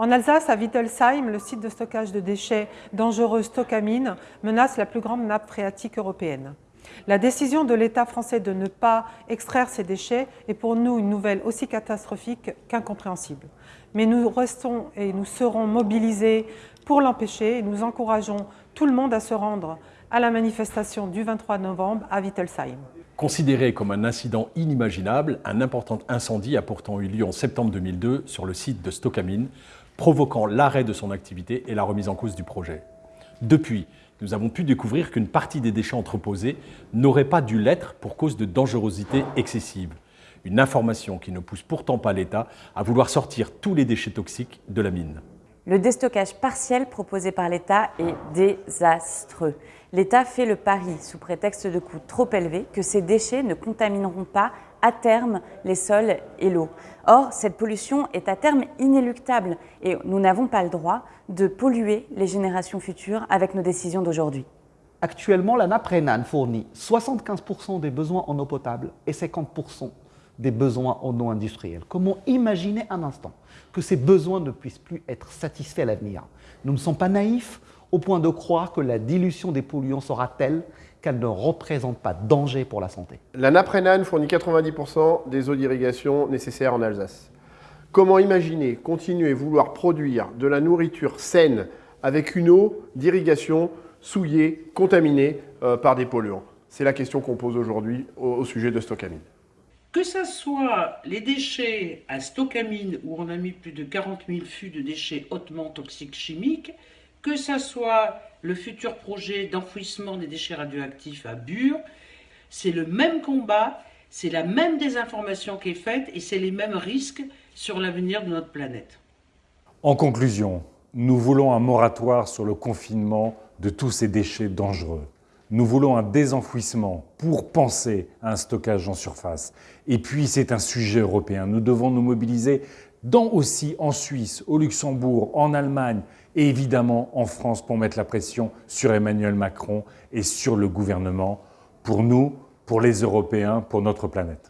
En Alsace, à Wittelsheim, le site de stockage de déchets dangereux Stockamine menace la plus grande nappe phréatique européenne. La décision de l'État français de ne pas extraire ces déchets est pour nous une nouvelle aussi catastrophique qu'incompréhensible. Mais nous restons et nous serons mobilisés pour l'empêcher et nous encourageons tout le monde à se rendre à la manifestation du 23 novembre à Wittelsheim. Considéré comme un incident inimaginable, un important incendie a pourtant eu lieu en septembre 2002 sur le site de Stockamine, provoquant l'arrêt de son activité et la remise en cause du projet. Depuis, nous avons pu découvrir qu'une partie des déchets entreposés n'aurait pas dû l'être pour cause de dangerosité excessive. Une information qui ne pousse pourtant pas l'État à vouloir sortir tous les déchets toxiques de la mine. Le déstockage partiel proposé par l'État est désastreux. L'État fait le pari, sous prétexte de coûts trop élevés, que ces déchets ne contamineront pas à terme les sols et l'eau. Or, cette pollution est à terme inéluctable et nous n'avons pas le droit de polluer les générations futures avec nos décisions d'aujourd'hui. Actuellement, la nappe fournit 75% des besoins en eau potable et 50% des besoins en eau industrielle. Comment imaginer un instant que ces besoins ne puissent plus être satisfaits à l'avenir? Nous ne sommes pas naïfs, au point de croire que la dilution des polluants sera telle qu'elle ne représente pas danger pour la santé. La nappe fournit 90% des eaux d'irrigation nécessaires en Alsace. Comment imaginer continuer vouloir produire de la nourriture saine avec une eau d'irrigation souillée, contaminée euh, par des polluants? C'est la question qu'on pose aujourd'hui au, sujet de Stockamine. Que ce soit les déchets à Stockamine, où on a mis plus de 40 000 fûts de déchets hautement toxiques chimiques, que ce soit le futur projet d'enfouissement des déchets radioactifs à Bure, c'est le même combat, c'est la même désinformation qui est faite et c'est les mêmes risques sur l'avenir de notre planète. En conclusion, nous voulons un moratoire sur le confinement de tous ces déchets dangereux. Nous voulons un désenfouissement pour penser à un stockage en surface. Et puis, c'est un sujet européen. Nous devons nous mobiliser dans aussi en Suisse, au Luxembourg, en Allemagne et évidemment en France pour mettre la pression sur Emmanuel Macron et sur le gouvernement pour nous, pour les Européens, pour notre planète.